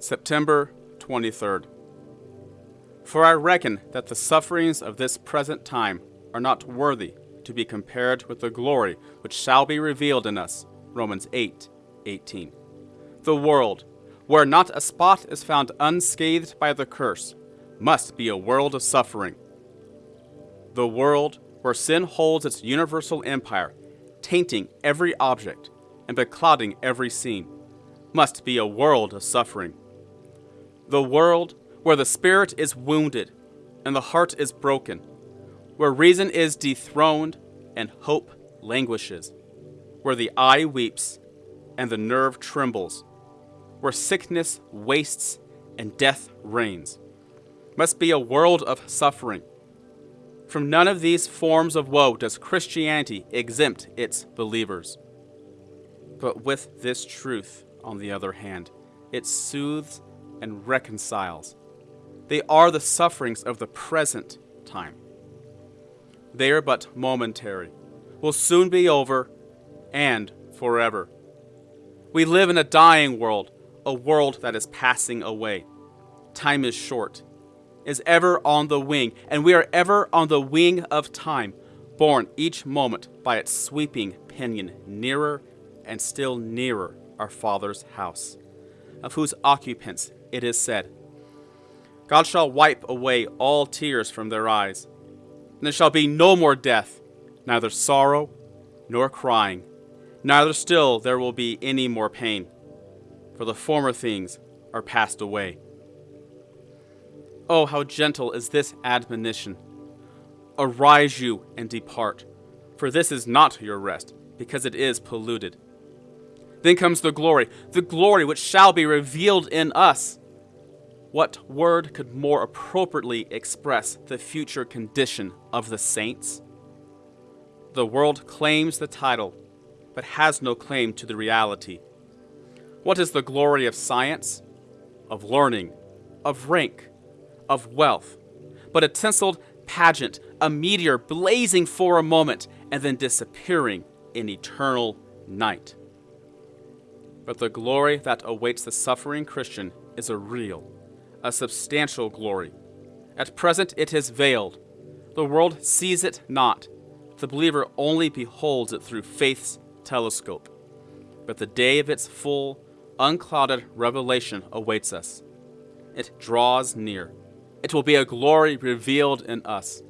September 23rd. For I reckon that the sufferings of this present time are not worthy to be compared with the glory which shall be revealed in us. Romans 8 18. The world, where not a spot is found unscathed by the curse, must be a world of suffering. The world, where sin holds its universal empire, tainting every object and beclouding every scene, must be a world of suffering. The world, where the spirit is wounded and the heart is broken, where reason is dethroned and hope languishes, where the eye weeps and the nerve trembles, where sickness wastes and death reigns, must be a world of suffering. From none of these forms of woe does Christianity exempt its believers. But with this truth, on the other hand, it soothes and reconciles. They are the sufferings of the present time. They are but momentary, will soon be over, and forever. We live in a dying world, a world that is passing away. Time is short, is ever on the wing, and we are ever on the wing of time, borne each moment by its sweeping pinion nearer and still nearer our Father's house, of whose occupants it is said, God shall wipe away all tears from their eyes, and there shall be no more death, neither sorrow nor crying, neither still there will be any more pain, for the former things are passed away. Oh, how gentle is this admonition! Arise you and depart, for this is not your rest, because it is polluted. Then comes the glory, the glory which shall be revealed in us. What word could more appropriately express the future condition of the saints? The world claims the title, but has no claim to the reality. What is the glory of science, of learning, of rank, of wealth, but a tinseled pageant, a meteor blazing for a moment and then disappearing in eternal night? But the glory that awaits the suffering Christian is a real, a substantial glory. At present it is veiled. The world sees it not. The believer only beholds it through faith's telescope. But the day of its full, unclouded revelation awaits us. It draws near. It will be a glory revealed in us.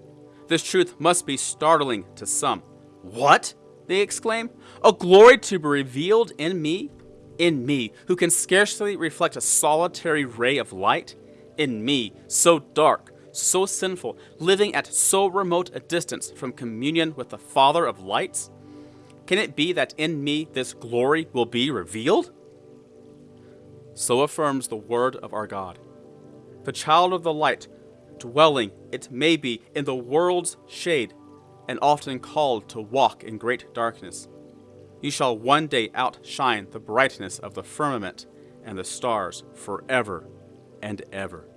This truth must be startling to some. What? They exclaim. A glory to be revealed in me? In me, who can scarcely reflect a solitary ray of light? In me, so dark, so sinful, living at so remote a distance from communion with the Father of lights? Can it be that in me this glory will be revealed? So affirms the word of our God. The child of the light, dwelling, it may be, in the world's shade, and often called to walk in great darkness, you shall one day outshine the brightness of the firmament and the stars forever and ever.